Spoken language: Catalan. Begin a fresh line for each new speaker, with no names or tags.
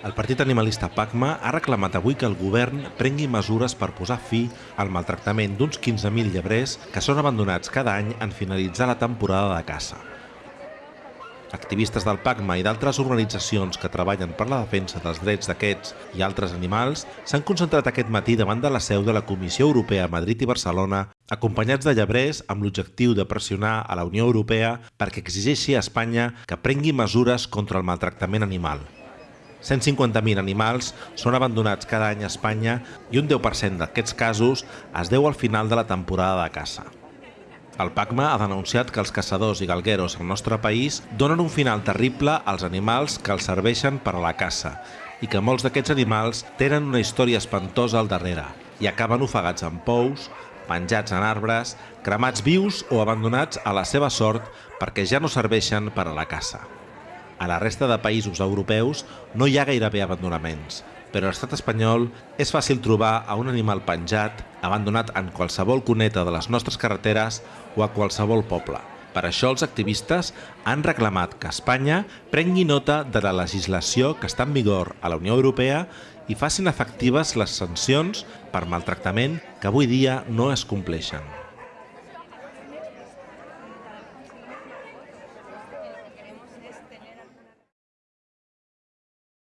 El partit animalista PACMA ha reclamat avui que el govern prengui mesures per posar fi al maltractament d'uns 15.000 llebrers que són abandonats cada any en finalitzar la temporada de caça. Activistes del PACMA i d'altres organitzacions que treballen per la defensa dels drets d'aquests i altres animals s'han concentrat aquest matí davant de la seu de la Comissió Europea a Madrid i Barcelona, acompanyats de llebrers amb l'objectiu de pressionar a la Unió Europea perquè exigeixi a Espanya que prengui mesures contra el maltractament animal. 150.000 animals són abandonats cada any a Espanya i un 10% d'aquests casos es deu al final de la temporada de caça. El PACMA ha denunciat que els caçadors i galgueros al nostre país donen un final terrible als animals que els serveixen per a la caça i que molts d'aquests animals tenen una història espantosa al darrere i acaben ofegats en pous, penjats en arbres, cremats vius o abandonats a la seva sort perquè ja no serveixen per a la caça. A la resta de països europeus no hi ha gairebé abandonaments, però a l'estat espanyol és fàcil trobar a un animal penjat, abandonat en qualsevol cuneta de les nostres carreteres o a qualsevol poble. Per això els activistes han reclamat que Espanya prengui nota de la legislació que està en vigor a la Unió Europea i facin efectives les sancions per maltractament que avui dia no es compleixen.